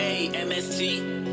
A-M-S-T